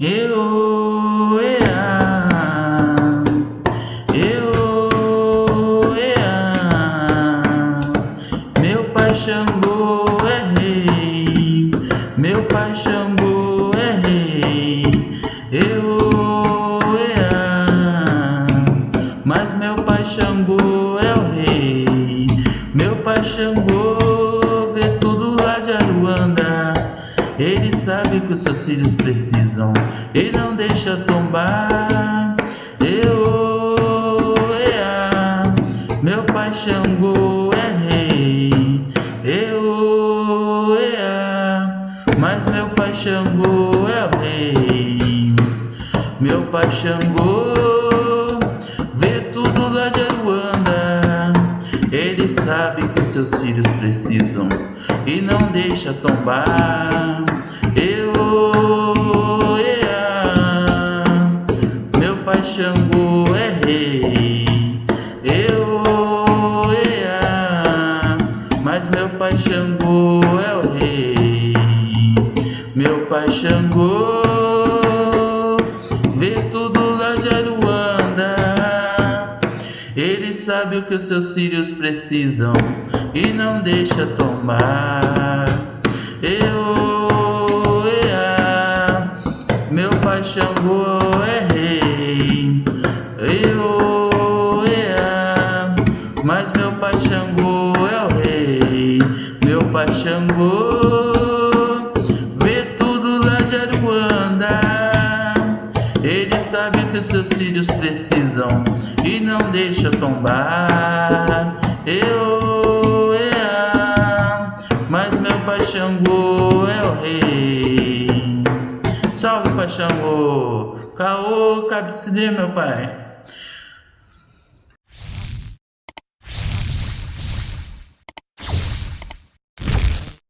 Eu, ea, eu, ea, meu pai Xangô é rei, meu pai Xangô é rei, eu, ea, mas meu pai Xangô é o rei, meu pai Xangô vê tudo lá de Aruanda. Ele sabe que os seus filhos precisam e não deixa tombar. Eu, ea, meu pai Xangô é rei. Eu, ea, mas meu pai Xangô é o rei. Meu pai Xangô Ele sabe que seus filhos precisam e não deixa tombar. Eu, ea, meu pai Xangô é rei. Eu, ea, mas meu pai Xangô é o rei. Meu pai Xangô vê tudo lá de Aruanda. Sabe o que os seus filhos precisam e não deixa tomar. Eu, ea, meu pai Xangô é rei. Eu, ea, mas meu pai Xangô é o rei. Meu pai Xangô Ele sabe que os seus filhos precisam e não deixa tombar. Eu, ea, mas meu pai Xangô é o rei. Salve, pai Xangô. Caô, cabecilê, meu pai.